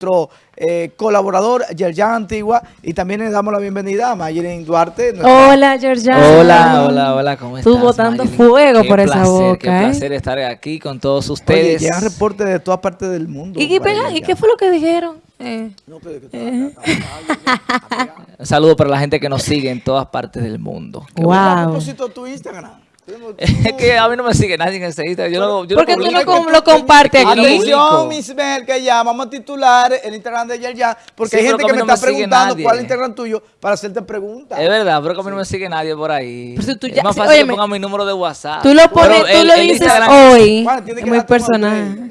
nuestro eh, colaborador Yerjan Antigua y también le damos la bienvenida a Mayerin Duarte. nuestra- Hola, Georgiana. Hola, hola, hola, ¿cómo estás? Tú botando Mayelin? fuego Qué por esa placer, boca, Qué ¿eh? placer estar aquí con todos Oye, ustedes. llegan reportes de todas partes del mundo. ¿Y, qué ¿Y Yerjan. qué fue lo que dijeron? Eh, No, pero que. Un saludo para la gente que nos sigue en todas partes del mundo. Qué Wow. A propósito, tu Instagram. Es que a mí no me sigue nadie en ese Instagram. Yo no, yo ¿Por qué tú no com- lo compartes Yo no aquí? Atención, Miss Mel, que ya vamos a titular el Instagram de Yerjan, porque Sí, hay gente que que me no está me preguntando nadie. cuál es el Instagram tuyo para hacerte preguntas. Es verdad, pero que a mí no me sigue nadie por ahí. Pero tú es más fácil que óyeme, ponga mi número de WhatsApp. tú lo pones, Pero tú el- lo el dices Instagram- hoy. Es que muy personal.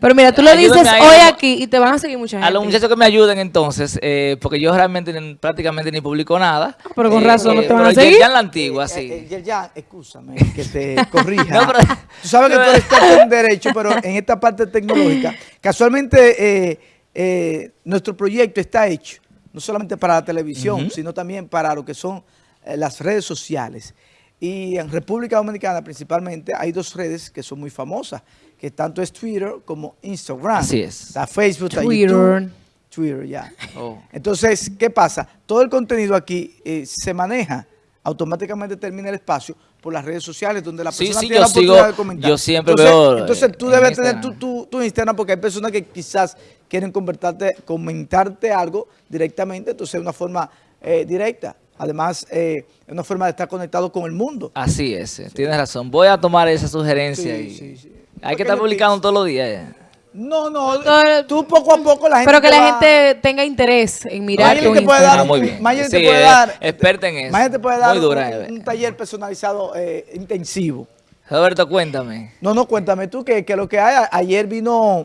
Pero mira, tú lo Ayúdame dices hoy a- aquí y te van a seguir mucha gente. A los muchachos que me ayuden entonces, eh, porque yo realmente ni- prácticamente ni publico nada. pero con Eh, razón no te van a pero seguir. Ya en la antigua, sí. Eh, eh, ya, escúchame, que te corrija. No, pero- tú sabes que tú eres experto en derecho, pero en esta parte tecnológica, casualmente eh, eh, nuestro proyecto está hecho no solamente para la televisión, sino también para lo que son eh, las redes sociales. Y en República Dominicana principalmente hay dos redes que son muy famosas, que tanto es Twitter como Instagram. Así es. Está Facebook, está Twitter. YouTube. Twitter, ya. Oh. Entonces, ¿qué pasa? Todo el contenido aquí eh, se maneja, automáticamente termina el espacio por las redes sociales donde la Sí, persona sí, tiene yo la oportunidad sigo- de comentar. yo siempre entonces, veo, Entonces, tú en debes tener tu, tu, tu Instagram porque hay personas que quizás quieren convertarte, comentarte algo directamente, entonces es una forma eh, directa. Además, eh, es una forma de estar conectado con el mundo. Así es, eh, tienes razón. Voy a tomar esa sugerencia Sí, y sí, sí. Hay que estar publicando todos los días. No, no, Todo- tú poco a poco la gente Pero que la va- gente tenga interés en mirar tu te puede dar Ah, muy bien. Te puede dar experta en eso. Te puede dar Muy dura, un, un taller personalizado eh, intensivo. Roberto, cuéntame. No, no, cuéntame tú que, que lo que hay, ayer vino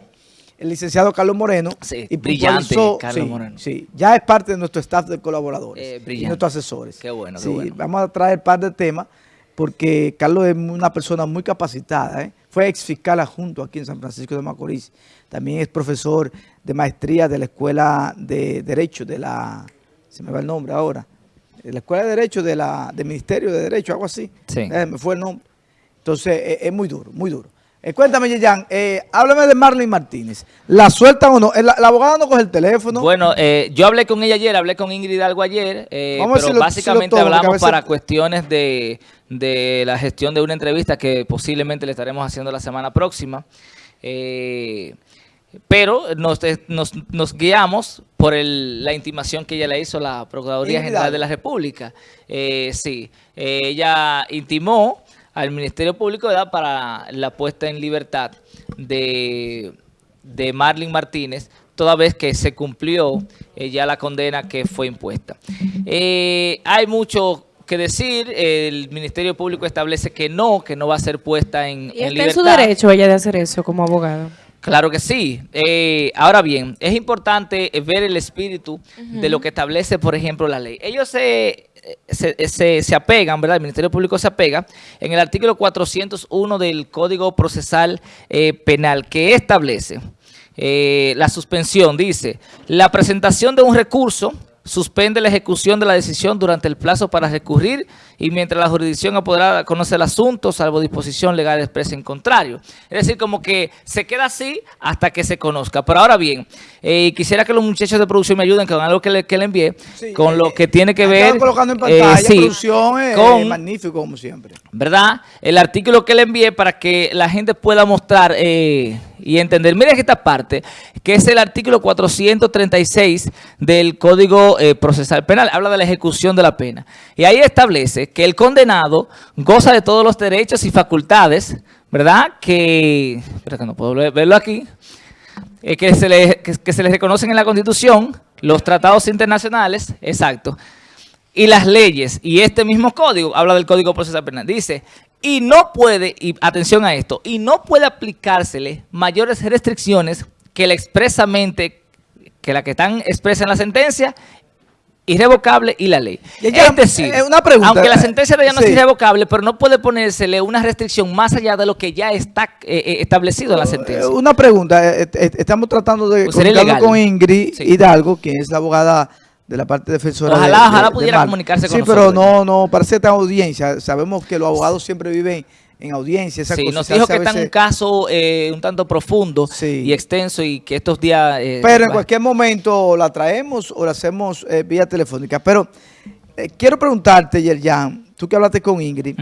el licenciado Carlos Moreno. Sí, y brillante, Carlos sí, Moreno. Sí, ya es parte de nuestro staff de colaboradores Eh, y brillante. nuestros asesores. Qué bueno, qué Sí, bueno. Vamos a traer un par de temas porque Carlos es una persona muy capacitada. ¿eh? Fue ex fiscal adjunto aquí en San Francisco de Macorís. También es profesor de maestría de la Escuela de Derecho de la... Se me va el nombre ahora. De la Escuela de Derecho de la, del Ministerio de Derecho, algo así. Sí. Eh, me fue el nombre. Entonces, eh, es muy duro, muy duro. Eh, cuéntame, Yeyan, eh, háblame de Marlene Martínez. ¿La sueltan o no? Eh, La, la abogada no coge el teléfono. Bueno, eh, yo hablé con ella ayer, hablé con Ingrid algo ayer, eh, Vamos pero básicamente todo, hablamos veces- para cuestiones de, de la gestión de una entrevista que posiblemente le estaremos haciendo la semana próxima. Eh, pero nos, nos, nos guiamos por el- la intimación que ella le hizo a la Procuraduría Ingrid General de la República. Eh, sí, ella intimó al Ministerio Público ¿verdad? para la puesta en libertad de, de Marlene Martínez, toda vez que se cumplió eh, ya la condena que fue impuesta. Eh, hay mucho que decir, el Ministerio Público establece que no, que no va a ser puesta en, Y en está en su libertad. derecho ella de hacer eso como abogado. Claro que sí. Eh, ahora bien, es importante ver el espíritu de lo que establece, por ejemplo, la ley. Ellos se, se, se- se apegan, ¿verdad? El Ministerio Público se apega en el artículo 401 del Código Procesal eh, Penal, que establece eh, la suspensión. Dice, la presentación de un recurso suspende la ejecución de la decisión durante el plazo para recurrir y mientras la jurisdicción apoderada conoce el asunto, salvo disposición legal expresa en contrario. Es decir, como que se queda así hasta que se conozca. Pero ahora bien, eh, quisiera que los muchachos de producción me ayuden con algo que le, que le envié, Sí, con eh, lo que tiene que ver... colocando en eh, pantalla, sí, producción, eh, con- magnífico como siempre. ¿verdad? El artículo que le envié para que la gente pueda mostrar eh, y entender. Miren esta parte, que es el artículo 436 del Código eh, Procesal Penal. Habla de la ejecución de la pena. Y ahí establece que el condenado goza de todos los derechos y facultades, ¿verdad? Que, espera que no puedo ver- verlo aquí, eh, que, se le, que se les reconocen en la Constitución, los tratados internacionales, exacto, y las leyes, y este mismo código, habla del Código Procesal Penal, dice, y no puede, y atención a esto, y no puede aplicársele mayores restricciones que la expresamente, que la que están expresas en la sentencia, irrevocable y la ley. Ya, es decir, eh, una pregunta, aunque la sentencia de ella no sí. es irrevocable, pero no puede ponérsele una restricción más allá de lo que ya está eh, eh, establecido en la sentencia. Eh, Una pregunta, estamos tratando de Pues ilegal. con Ingrid Sí. Hidalgo, quien es la abogada de la parte defensora. Ojalá- de- ojalá de pudiera comunicarse con Sí, pero nosotros. no, no, parece esta audiencia. Sabemos que los abogados siempre viven en audiencia, esas Sí, nos dijo que está un veces- caso eh, un tanto profundo Sí. y extenso y que estos días... eh, Pero en cualquier momento la traemos o la hacemos eh, vía telefónica. Pero quiero preguntarte, Yerjan, tú que hablaste con Ingrid,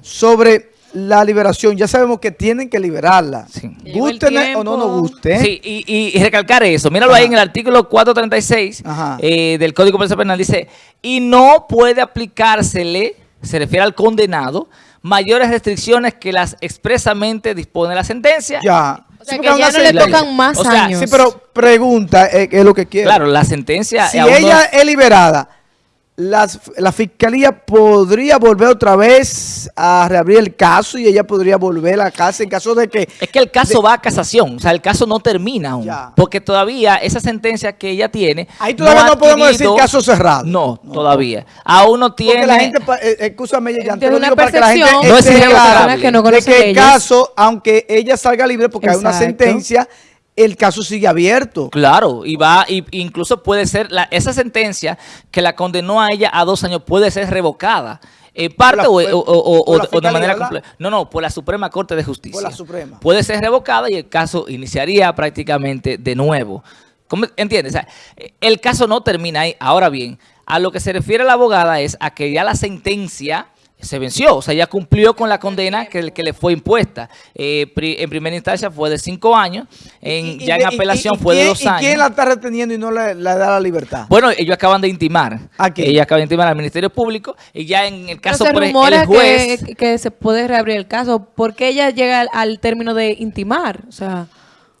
sobre la liberación. Ya sabemos que tienen que liberarla. Sí. Gusten o no nos guste. Sí, y, y- y recalcar eso. Míralo Ajá. ahí en el artículo 436 Ajá. eh, del Código Procesal Penal. Dice, y no puede aplicársele, se refiere al condenado, mayores restricciones que las expresamente dispone la sentencia. Ya. O sea, Sí, que ya no le tocan más O sea, años. Sí, pero pregunta, eh, es lo que quiero. Claro, la sentencia... si no ella es liberada, las- la fiscalía podría volver otra vez a reabrir el caso y ella podría volver a la casa en caso de que... Es que el caso va a casación, o sea, el caso no termina aún. Ya. Porque todavía esa sentencia que ella tiene... Ahí todavía no podemos decir caso cerrado. No, todavía. Aún no tiene... Porque la gente, eh, escúchame, ya te lo una digo para que la gente percepción No es clara que no de que el caso, aunque ella salga libre porque hay una sentencia, el caso sigue abierto. Claro, y va, y incluso puede ser, la, esa sentencia que la condenó a ella a dos años puede ser revocada. En parte o, la- o- o- o- por la o de manera completa. No, no, por la Suprema Corte de Justicia. Por la Suprema. Puede ser revocada y el caso iniciaría prácticamente de nuevo. ¿Cómo- ¿Entiendes? O sea, el caso no termina ahí. Ahora bien, a lo que se refiere la abogada es a que ya la sentencia se venció, o sea, ya cumplió con la condena que, que le fue impuesta. Eh, pri- en primera instancia fue de cinco años, en, Y- y- ya en y- apelación y- y fue de dos ¿Y años. quién la está reteniendo y no le, le da la libertad? Bueno, ellos acaban de intimar. ¿A quién? Ellos acaban de intimar al Ministerio Público y ya en el caso por rumora el juez... que, que se puede reabrir el caso. porque ella llega al, al término de intimar? O sea,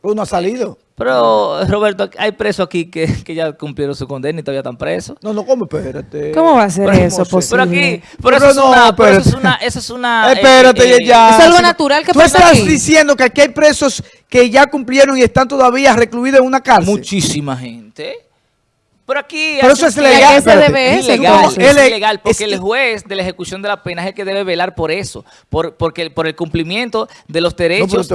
Uno ha salido. Pero, Roberto, hay presos aquí que, que ya cumplieron su condena y todavía están presos. No, no, ¿cómo? Espérate. ¿cómo va a ser Pero, eso ¿cómo se- posible? Pero aquí, pero Pero eso, es no, una, pero eso es espérate. una, eso es una... eh, Espérate, eh, ya. ¿Es algo natural que Tú pasa estás aquí? diciendo que aquí hay presos que ya cumplieron y están todavía recluidos en una cárcel. Muchísima gente. Pero aquí... Pero eso es legal. tiempo- ¿A qué se espérate. debe Es ilegal, es ilegal, porque el juez de la ejecución de la pena es el que debe velar por eso, por, porque, por el cumplimiento de los derechos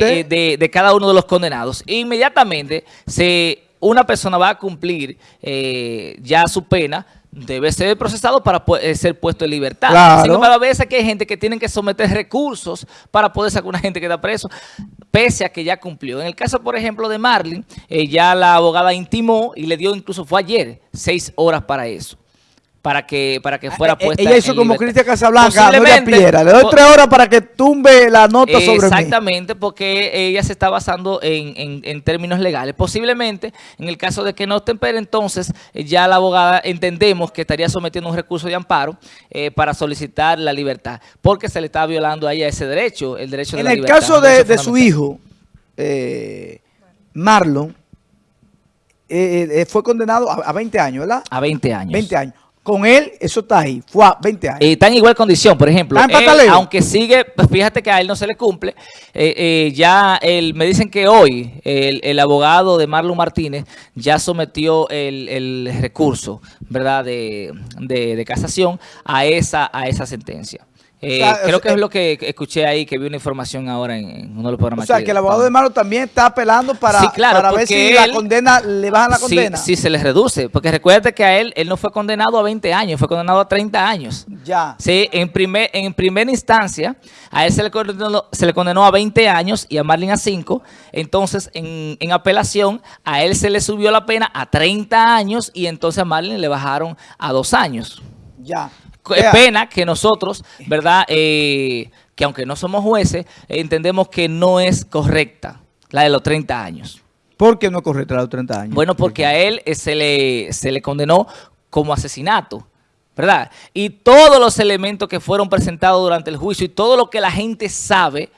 de, de- de cada uno de los condenados. E inmediatamente, se, una persona va a cumplir eh, ya su pena, debe ser procesado para eh, ser puesto en libertad. Claro. Sin embargo, a veces que hay gente que tienen que someter recursos para poder sacar a una gente que está preso, pese a que ya cumplió. En el caso, por ejemplo, de Marlin, eh, ya la abogada intimó y le dio, incluso fue ayer, seis horas para eso. Para que, para que fuera Eh, puesta Ella hizo en como. Cristian Casablanca, Posiblemente- Piedra. Le doy tres horas para que tumbe la nota sobre mí. Exactamente, porque ella se está basando en, en- en términos legales. Posiblemente, en el caso de que no tempere, entonces eh, ya la abogada entendemos que estaría sometiendo un recurso de amparo eh, para solicitar la libertad, porque se le está violando a ella ese derecho, el derecho de En la el libertad. caso un de, derecho de su hijo, eh, Marlon, eh, eh, fue condenado a, a 20 años, ¿verdad? A 20 años. 20 años. Con él, eso está ahí. Fue a 20 años. Eh, está en igual condición, por ejemplo. Aunque sigue, pues fíjate que a él no se le cumple, eh, eh, ya él, me dicen que hoy el, el abogado de Marlon Martínez ya sometió el, el recurso, ¿verdad?, de, de- de casación a esa, a esa sentencia. Eh, O sea, creo o que es lo que escuché ahí, que vi una información ahora en, uno de los o programas. sea, que que el abogado de Marlon también está apelando para, Sí, claro, para ver si la condena, le bajan la condena. sí, se les reduce, porque recuerde que a él, él no fue condenado a 20 años, fue condenado a 30 años. Ya. Sí, en, primer, en primera instancia, a él se le, condenó, se le condenó a 20 años y a Marlin a 5. Entonces, en, en apelación, a él se le subió la pena a 30 años y entonces a Marlin le bajaron a 2 años. Ya. Vea, Pena que nosotros, ¿verdad? Eh, que aunque no somos jueces, entendemos que no es correcta la de los 30 años. ¿Por qué no es correcto a los 30 años? Bueno, porque a él eh, se le, se le condenó como asesinato, ¿verdad? Y todos los elementos que fueron presentados durante el juicio y todo lo que la gente sabe,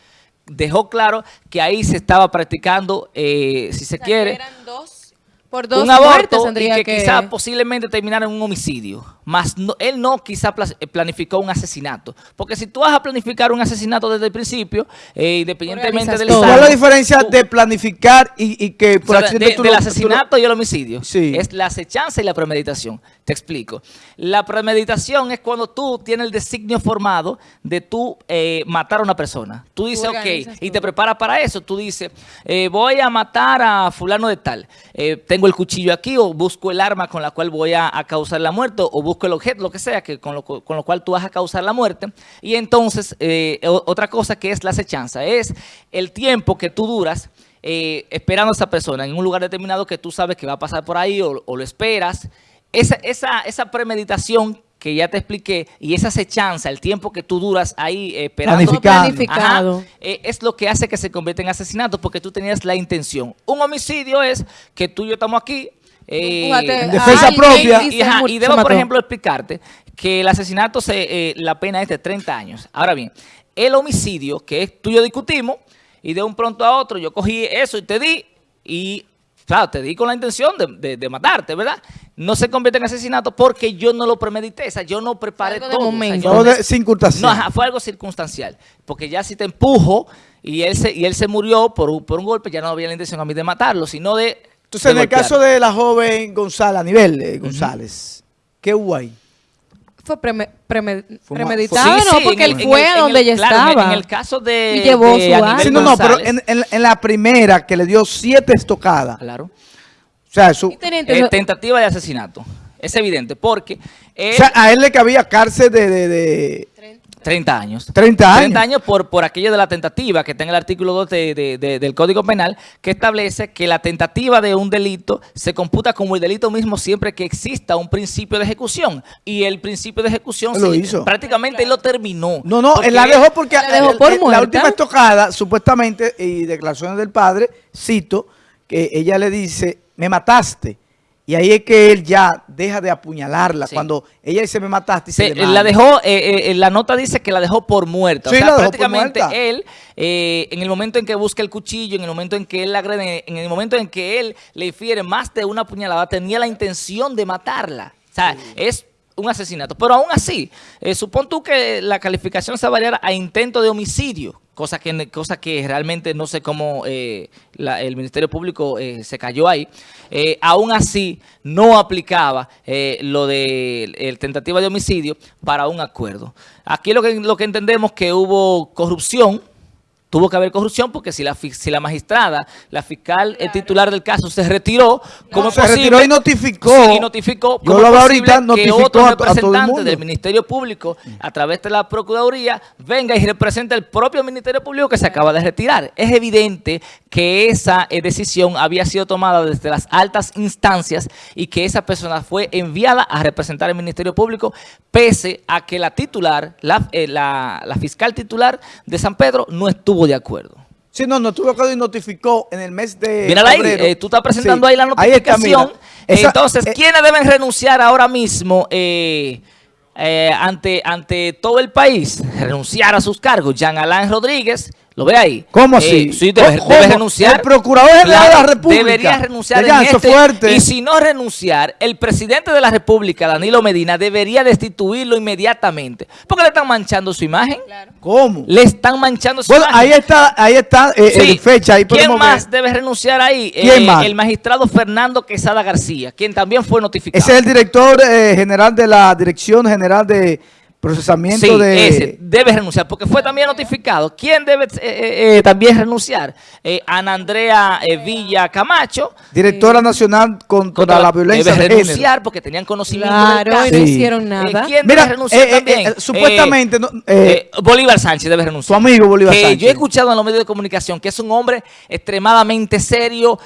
dejó claro que ahí se estaba practicando, eh, si se quiere, eran dos, por dos un muertes aborto y que, que... quizá posiblemente terminara en un homicidio. Más no- él no quizá eh, planificó un asesinato. Porque si tú vas a planificar un asesinato desde el principio, eh, independientemente del. ¿Cuál es la diferencia tú- de planificar y, y que o por sea, accidente de- tú del lo- tú lo- asesinato y el homicidio. Sí. Es la acechanza y la premeditación. Te explico. La premeditación es cuando tú tienes el designio formado de tú eh, matar a una persona. Tú dices, ok, organizas y te preparas para eso. Tú dices, eh, voy a matar a fulano de tal. Eh, tengo el cuchillo aquí o busco el arma con la cual voy a, a causar la muerte o busco busco el objeto, lo que sea, que con lo, con lo cual tú vas a causar la muerte. Y entonces, eh, otra cosa que es la acechanza, es el tiempo que tú duras eh, esperando a esa persona en un lugar determinado que tú sabes que va a pasar por ahí o, lo esperas. Esa, esa, esa premeditación que ya te expliqué, y esa acechanza, el tiempo que tú duras ahí eh, esperando, planificado, eh, es lo que hace que se convierta en asesinato, porque tú tenías la intención. Un homicidio es que tú y yo estamos aquí, eh, en defensa propia. Y, debo, por ejemplo, explicarte que el asesinato, se, la pena es de 30 años. Ahora bien, el homicidio, que es tú y yo discutimos, y de un pronto a otro yo cogí eso y te di, y claro, te di con la intención de, matarte, ¿verdad? No se convierte en asesinato porque yo no lo premedité, o sea, yo no preparé todo. Momento. O No, fue algo circunstancial, porque ya si te empujo y él se, y él se murió por un, por un golpe, ya no había la intención a mí de matarlo, sino de Entonces, en el caso de la joven González, a nivel de González, ¿qué hubo ahí? fue premeditado, ¿no? Porque él fue a donde ella estaba. En, el caso de... Y llevó su sí, no, no, pero en, en, la primera que le dio siete estocadas. Claro. O sea, su... Eh, tentativa de asesinato. Es evidente, porque... o sea, a él le cabía cárcel de, de, de 30 años. 30 años. 30 años por, por aquello de la tentativa que está en el artículo 2 del Código Penal que establece que la tentativa de un delito se computa como el delito mismo siempre que exista un principio de ejecución. Y el principio de ejecución lo hizo. prácticamente lo terminó. No, no, él la dejó porque la última estocada, supuestamente, y declaraciones del padre, cito, que ella le dice, me mataste. Y ahí es que él ya deja de apuñalarla. Cuando ella dice me mataste. Se la dejó, eh, eh, la nota dice que la dejó por muerta. Sí, o sea, prácticamente él, eh, en el momento en que busca el cuchillo, en el momento en que él la agrede, en el momento en que él le infiere más de una puñalada, tenía la intención de matarla. O sea, es un asesinato. Pero aún así, supón tú que la calificación se variara a intento de homicidio cosa que, cosa que realmente no sé cómo eh, el Ministerio Público eh, se cayó ahí, eh, aún así no aplicaba lo de el tentativa de homicidio para un acuerdo. Aquí lo que, lo que entendemos que hubo corrupción, tuvo que haber corrupción porque si la, si la magistrada, la fiscal el titular del caso se retiró, como se retiró y notificó, y notificó. Yo lo ahorita, que otro representante del Ministerio Público a través de la Procuraduría venga y represente el propio Ministerio Público que se acaba de retirar. Es evidente que esa eh, decisión había sido tomada desde las altas instancias y que esa persona fue enviada a representar el Ministerio Público pese a que la titular, la, eh, la fiscal titular de San Pedro no estuvo de acuerdo. Sí, no, no estuvo de acuerdo y notificó en el mes de Mírala ahí, eh, tú estás presentando ahí la notificación. Entonces, eh, ¿quiénes deben renunciar ahora mismo eh, ante, ante todo el país? Renunciar a sus cargos. Jean Alain Rodríguez, ¿Lo ve ahí? ¿Cómo así? sí, debe, renunciar. El procurador general de la República. Debería renunciar en este, fuerte. Y si no renunciar, el presidente de la República, Danilo Medina, debería destituirlo inmediatamente. Porque le están manchando su imagen. ¿Cómo? Le están manchando su bueno, imagen. ahí está, ahí está eh, fecha. Ahí ¿Quién más debe renunciar ahí? ¿Quién eh, más? El magistrado Fernando Quesada García, quien también fue notificado. Ese es el director eh, general de la Dirección General de procesamiento sí, de... ese debe renunciar, porque fue también notificado. ¿Quién debe eh, eh, eh, también renunciar? Ana Andrea Villa Camacho. Directora Nacional contra, la Violencia Debe renunciar porque tenían conocimiento claro, del caso. no hicieron nada. ¿Quién debe renunciar también? supuestamente... Bolívar Sánchez debe renunciar. Su amigo Bolívar Sánchez. Yo he escuchado en los medios de comunicación que es un hombre extremadamente serio,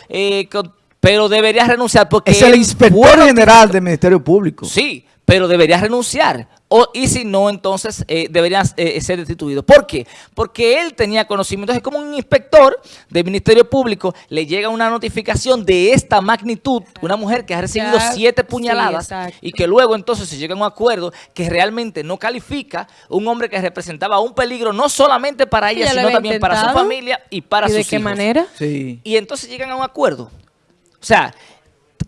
pero debería renunciar porque... Es el inspector general del Ministerio Público. Sí, pero debería renunciar. O, y si no, entonces eh, debería eh, ser destituido. ¿Por qué? Porque él tenía conocimiento. Es como un inspector del Ministerio Público le llega una notificación de esta magnitud, una mujer que ha recibido siete puñaladas y que luego entonces se llega a un acuerdo que realmente no califica un hombre que representaba un peligro no solamente para ella, sino también para su familia y para ¿Y sus de qué manera? Sí. Y entonces llegan a un acuerdo. O sea,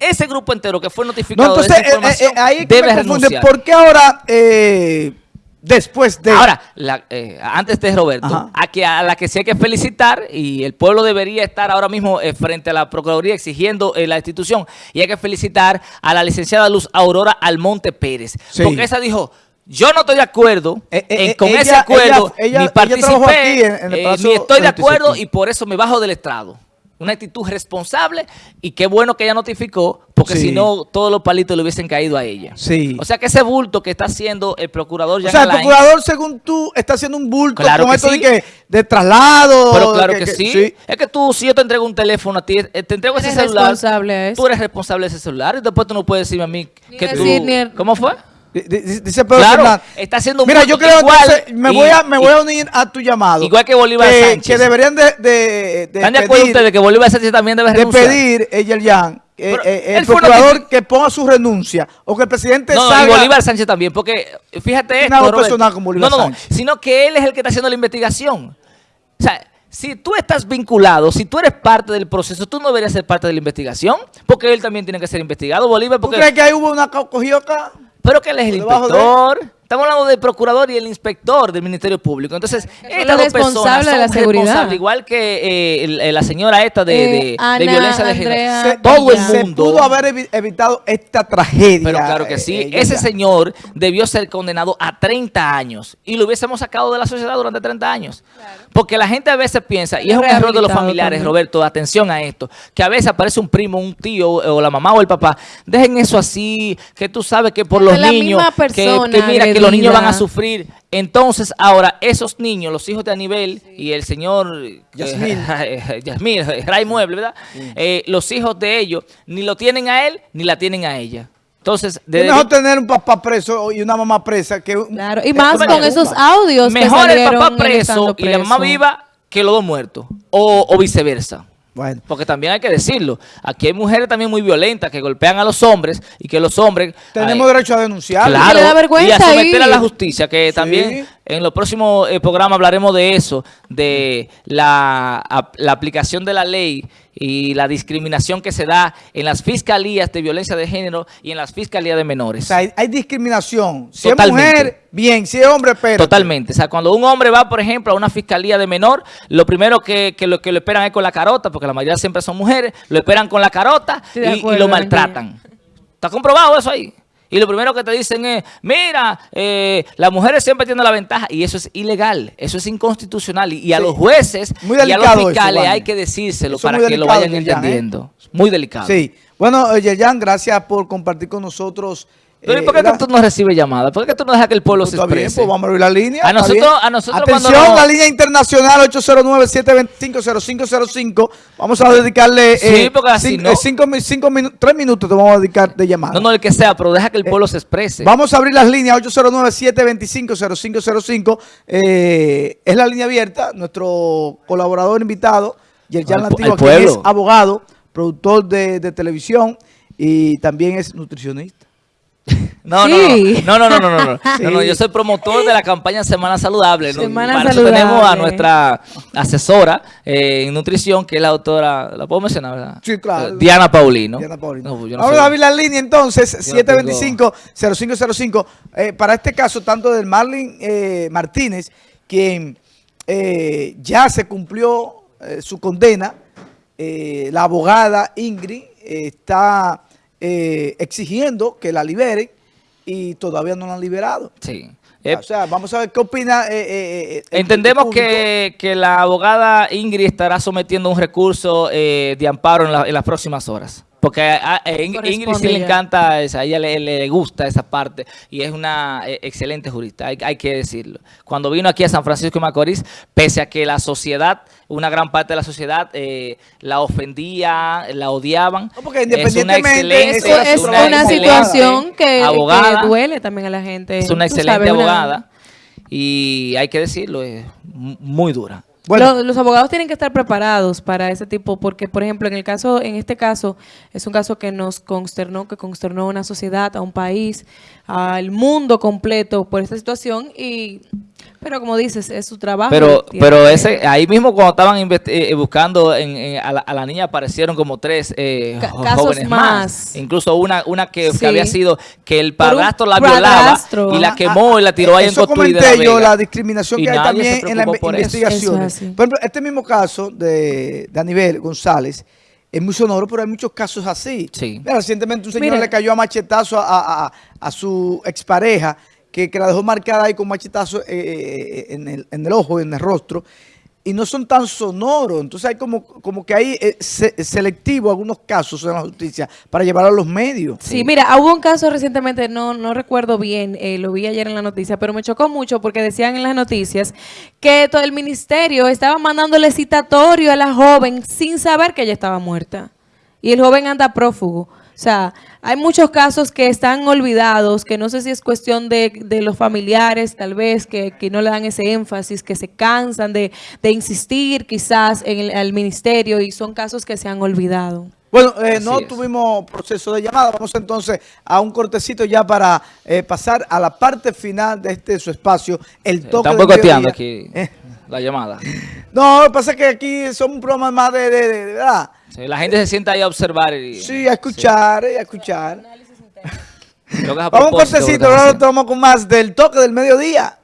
ese grupo entero que fue notificado no, entonces, eh, eh, ahí debe renunciar. ¿Por qué ahora, eh, después de...? Ahora, antes de Roberto, a, que, a la que sí hay que felicitar, y el pueblo debería estar ahora mismo frente a la Procuraduría exigiendo la institución, y hay que felicitar a la licenciada Luz Aurora Almonte Pérez. Porque esa dijo... Yo no estoy de acuerdo con ese acuerdo, ni participé, ni estoy de acuerdo y por eso me bajo del estrado. Una actitud responsable y qué bueno que ella notificó, porque Sí. si no, todos los palitos le hubiesen caído a ella. Sí. O sea que ese bulto que está haciendo el procurador O Jan sea, el Alain- procurador, según tú, está haciendo un bulto Claro con que esto sí. de, que, de traslado. Pero claro de que, sí. Es que tú, si yo te entrego un teléfono a ti, eh, te entrego ese celular. responsable eso. Tú eres responsable de ese celular y después tú no puedes decirme a mí Ni que tú... decir ni el- ¿Cómo fue? Di- di- Dice Pedro Claro, Fernández. está haciendo un Mira, yo creo igual entonces, me y- voy a me voy y- a unir a tu llamado. Igual que Bolívar que, Sánchez. Que deberían de, de, de ¿Están de acuerdo pedir, ustedes que Bolívar Sánchez también debe de renunciar? pedir, eh, Yerjan, eh, eh, él el procurador que ponga su renuncia o que el presidente No, no, salga. y Bolívar Sánchez también, porque fíjate esto, algo Roberto. personal con Bolívar No, no, no, sino que él es el que está haciendo la investigación. O sea, si tú estás vinculado, si tú eres parte del proceso, tú no deberías ser parte de la investigación, porque él también tiene que ser investigado, Bolívar, ¿Tú porque... crees que ahí hubo una co- cogioca? Pero que él es el de- inspector. Estamos hablando del procurador y el inspector del Ministerio Público. Entonces, son estas dos personas responsables de son la seguridad. responsables, igual que eh, el- eh, la señora esta de, Eh, de- de Ana violencia de género. Se, Todo el se mundo. pudo haber evi- evitado esta tragedia. Pero claro que sí. eh, Ese señor debió ser condenado a 30 años y lo hubiésemos sacado de la sociedad durante 30 años. Porque la gente a veces piensa, y es un error de los familiares, también. Roberto, atención a esto, que a veces aparece un primo, un tío, o la mamá o el papá. Dejen eso así, que tú sabes que por Es los la niños, misma que, persona que mira, que los niños van a sufrir. Entonces, ahora, esos niños, los hijos de Anibel y el señor eh, Yasmín. Yasmín, Ray Mueble, ¿verdad? Eh, los hijos de ellos ni lo tienen a él ni la tienen a ella. Entonces, Es de- mejor tener un papá preso y una mamá presa que un- Claro, y más con esos audios que mejor el papá preso y la mamá viva que los dos muertos. O, o viceversa. Bueno. Porque también hay que decirlo. Aquí hay mujeres también muy violentas que golpean a los hombres y que los hombres... Tenemos ay, derecho a denunciar. Claro, y a someter a la justicia, que también en los próximos eh, programas hablaremos de eso, de la, ap- la aplicación de la ley y la discriminación que se da en las fiscalías de violencia de género y en las fiscalías de O menores. sea, hay, hay discriminación. Si Totalmente. es mujer, bien. Si es hombre, pero. Totalmente. O sea, cuando un hombre va, por ejemplo, a una fiscalía de menor, lo primero que, que lo, que lo esperan es con la carota, porque la mayoría siempre son mujeres, lo esperan con la carota y- y, lo maltratan. ¿Está comprobado eso ahí? Y lo primero que te dicen es, mira, eh, las mujeres siempre tienen la ventaja. Y eso es ilegal, eso es inconstitucional. Y, y a Sí. los jueces Muy y a los fiscales hay que decírselo Eso para que lo vayan Yerjan, ¿eh? entendiendo. Muy delicado. Sí. Bueno, eh, Yerjan, gracias por compartir con nosotros. Pero ¿y eh, por qué que ¿verdad? tú no recibes llamadas? ¿Por qué tú no dejas que el pueblo Pues se está bien, exprese? pues vamos a abrir la línea. A nosotros- bien. a nosotros Atención, cuando la línea internacional 809-725-0505. Vamos a dedicarle Sí, eh, porque así cin- no. eh, cinco, cinco minutos, tres minutos te vamos a dedicar de llamada. No, no, el que sea, pero deja que el pueblo se exprese. Vamos a abrir las líneas 809-725-0505. Eh, es la línea abierta. Nuestro colaborador invitado, Yerjan al quien es abogado, productor de, de televisión y también es nutricionista. No, Sí. no, no, no, no, no, no, no. Sí. No, no, yo soy promotor de la campaña Semana Saludable. ¿no? Semana Para eso tenemos a nuestra asesora eh, en nutrición, que es la doctora, ¿la puedo mencionar, verdad? Sí, claro. Eh, Diana Paulino. Diana Paulino. No, yo no Vamos soy- a abrir la línea entonces, Yo no tengo- 725-0505. Eh, para este caso, tanto del Marlin eh, Martínez, quien eh, ya se cumplió eh, su condena, eh, la abogada Ingrid eh, está eh, exigiendo que la liberen y todavía no la han liberado. Sí. Eh, o sea, vamos a ver qué opina. eh, eh, eh, Entendemos que, que la abogada Ingrid estará sometiendo un recurso eh, de amparo en, la- en las próximas horas. Porque a, a- Ing- Ingrid sí le encanta, esa, a ella le, le gusta esa parte y es una eh, excelente jurista, hay, hay que decirlo. Cuando vino aquí a San Francisco de Macorís, pese a que la sociedad, una gran parte de la sociedad eh, la ofendía, la odiaban, No, porque es una independientemente- es una una, excelente situación que, abogada. que duele también a la gente. es una excelente sabes, una- abogada y hay que decirlo, es mu- muy dura. Bueno. Lo- los abogados tienen que estar preparados para ese tipo, porque por ejemplo, en el caso, en este caso, es un caso que nos consternó, que consternó a una sociedad, a un país, al mundo completo por esta situación y pero como dices, es su trabajo. Pero, pero ese, ahí mismo cuando estaban investi- eh, buscando en- en- a, la, a la niña aparecieron como tres eh, casos jóvenes más. más. Incluso una, una que, había sido que el padrastro la violaba padrastro. y la Ah, quemó ah, y la tiró ahí en Eso Cotuí de comenté la yo, la discriminación Y que hay también en. Eso es Por ejemplo, este mismo caso de, de Aníbal González es muy sonoro, pero hay muchos casos así. Sí. Mira, recientemente un señor Mira. le cayó a machetazo a, a- a- a su expareja, que, que la dejó marcada ahí con machetazo eh, eh, en, el, en el ojo, en el rostro. Y no son tan sonoros. Entonces hay como, como que hay eh, se- selectivo algunos casos en la justicia para llevar a los medios. Sí, mira, hubo un caso recientemente, no, no recuerdo bien, eh, lo vi ayer en la noticia, pero me chocó mucho porque decían en las noticias que todo el ministerio estaba mandándole citatorio a la joven sin saber que ella estaba muerta. Y el joven anda prófugo. O sea, hay muchos casos que están olvidados, que no sé si es cuestión de, de los familiares, tal vez, que, que no le dan ese énfasis, que se cansan de, de insistir quizás en el al ministerio y son casos que se han olvidado. Bueno, eh, no es. tuvimos proceso de llamada. Vamos entonces a un cortecito ya para eh, pasar a la parte final de este su espacio, el toque Están boicoteando aquí Eh, la llamada. no, lo que pasa es que aquí son un programa más de, de, de- de- ¿verdad? Sí, la gente se sienta ahí a observar. Y, Sí, a escuchar, eh, a escuchar. Vamos un cortecito, ahora tomamos con más del toque del mediodía.